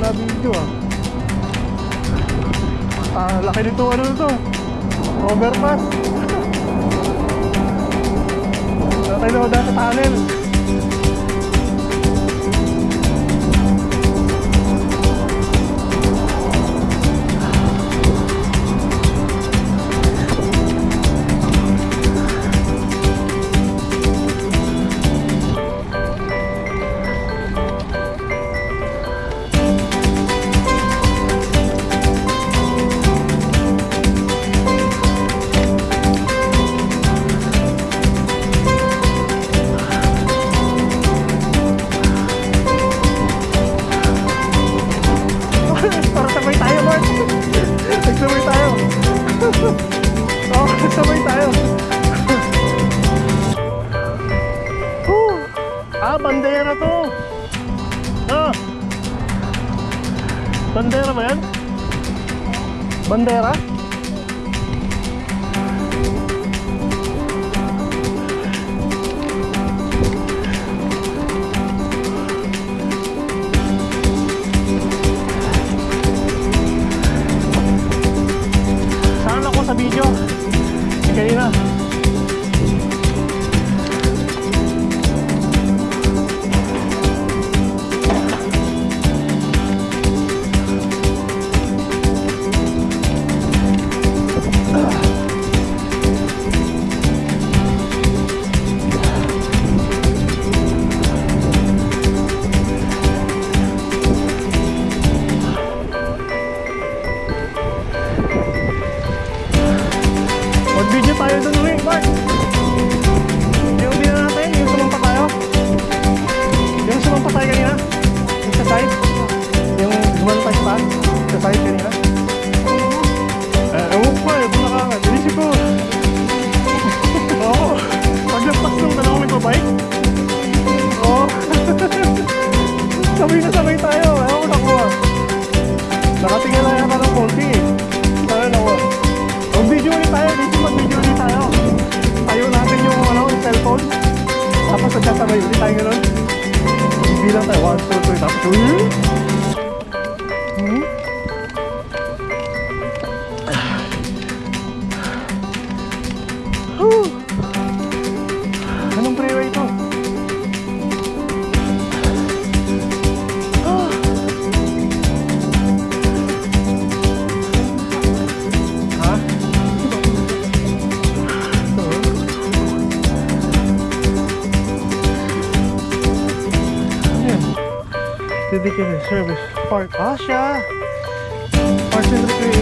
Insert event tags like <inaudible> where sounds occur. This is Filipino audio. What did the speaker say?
na video ah. Ah, laki nito ano to. Overpass. Tatay na sa tunnel. <laughs> Oo, nagsabay tayo. Whew. Ah, bandera to. Ah. Bandera ba yan? Bandera? Saan ako sa video? Eh, kanina. Mag-video tayo dun ulit, Mark. Yung din natin, yung sumampa tayo. Yung sumampa tayo kanina. Yung sa side. Yung tayo pa. Sa side kanina. Eh, ewan ko eh, bulakangan. Inisip ko. <laughs> Oo. Paglagpas nung dalawa may babike. Oo. <laughs> sabay na sabay tayo. 皆様より大変なビビらないワンツーツーだっ dedicated service park. Asya! Park Centric